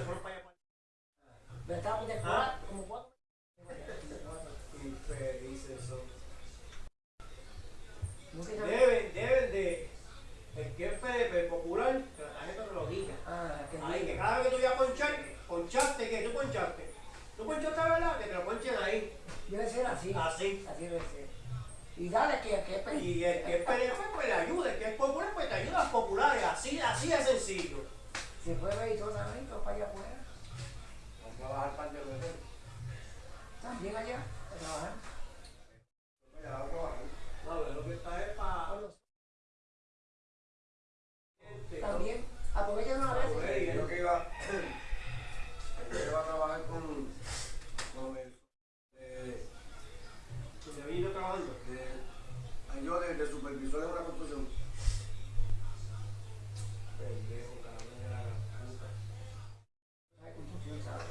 fueron para allá. De cuatro, como cuatro. Son. No sé qué- Deben, deben de. El que es PDP popular, que la tarjeta te lo diga. Ah, que cada vez que tú ya ponchar, ponchaste, que tú ponchaste. Tú ponchaste, ¿verdad? Que te lo ponchen ahí. Debe ser así. Así. Así debe ser. Y dale que, que es Y el que es PDP, pues le ayuda. El que es popular, pues te ayuda a populares. Así, así de sencillo. Se fue veitosamente para allá afuera. Vamos a bajar par de veces. También allá, a trabajar. Ya vamos a bajar. No, pero lo que está es para. También, aprovechen una vez. Güey, yo que iba. Yo iba a trabajar con. con el. De, Se vino trabajando. de, yo de, de supervisor de una construcción. Pendejo, cabrón, de la gran puta. Ay, construcción, ¿sabes?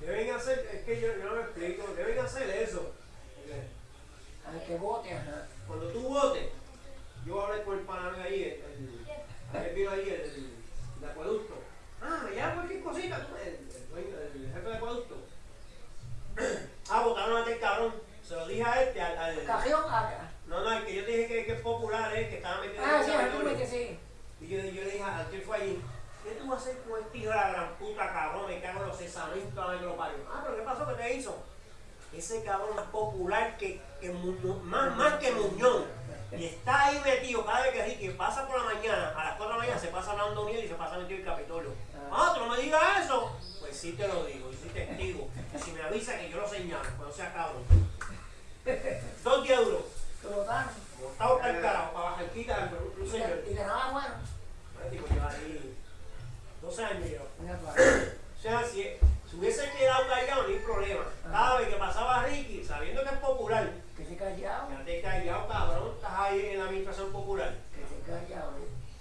Deben hacer, es que yo, yo no me explico, deben hacer eso. Al que vote, ajá. Cuando tú votes, yo voy a hablar con el pana mío ahí, el, el, ayer vino ahí el, el, el acueducto. Ah, me llama cualquier cosita, el, el, el jefe de acueducto. Ah, votaron a este cabrón. Se lo dije a este, al, al- Cajón, no, no, el que yo te dije que, que es popular, eh, que estaba metido Ah, en sí, el tú territorio. me que sí. Y yo, yo le dije al que fue allí, ¿qué tú vas a hacer este hijo de la gran puta cabrón? Me cago en los cesamentos a ver que lo parió. Ah, pero ¿qué pasó? ¿Qué te hizo? Ese cabrón es popular que, que más, más que Muñoz. Y está ahí metido cada vez que Ricky pasa por la mañana, a las 4 de la mañana se pasa hablando miel y se pasa metido en el Capitolio. Ah, tú no me digas eso. Pues sí te lo digo, y sí testigo. Y si me avisa que yo lo señalo, cuando sea cabrón. Dos días. Que votaron. Botado para el carajo, para bajar quita, un señor. de- Y de nada bueno. Este tipo lleva ahí 12 años. O sea, si, si hubiese quedado callado, no hay problema. Cada vez que pasaba Ricky, sabiendo que es popular, Que se callado. quédate callado, cabrón, estás ahí en la administración popular. Que se callado.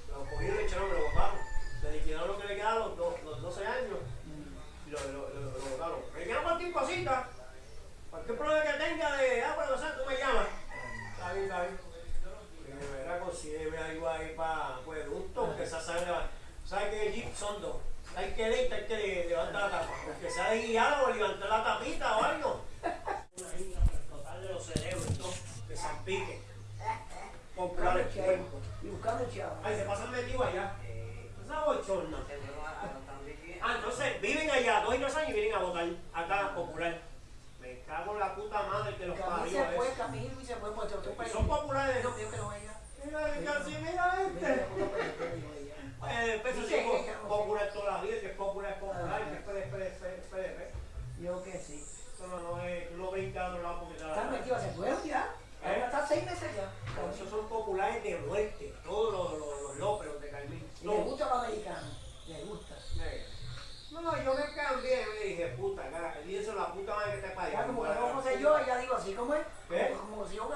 Lo cogieron, le echaron, lo botaron. Le liquidaron lo que le quedaba los, do- los 12 años Mm. y lo, lo, lo, lo botaron. Me quedan cualquier cosita, cualquier problema que tenga de, ah, bueno, o sea, tú me llamas. Está bien, está bien. Y algo ahí para acueducto, que esa sangre va. ¿Sabes que el Jeep son dos? Hay que hay que le- levantar la tapa. Porque sea guiado levantar la tapita o algo. Total de los cerebros y todo, que se pique. Comprar el cuerpo. Y buscando chavo. Ay, se pasan metidos allá. Esa bochorna. Ah, entonces viven allá dos y tres años y vienen a votar acá popular. Me cago en la puta madre que los parió. se fue, eso. Camil y se fue por otro Y país. son populares. Que. Mira, casi mira este. otro que. Eh, después se Dice dijo ella, no sé. popular toda la vida, que es popular, es popular, Ajá. que es PDP, PDP. Yo que sí. No, no lo Están metidos, se fueron ya. Ahora está seis meses ya. Por eso son populares de muerte, todos los, los, los lóperos de Carmín. Y le gusta los americanos. Le gusta. No, yo me cambié, me dije, puta, cara, y eso la puta madre que te parió. Ya como que no sé yo, ella digo así, ¿cómo es? ¿Qué? Como, como si yo que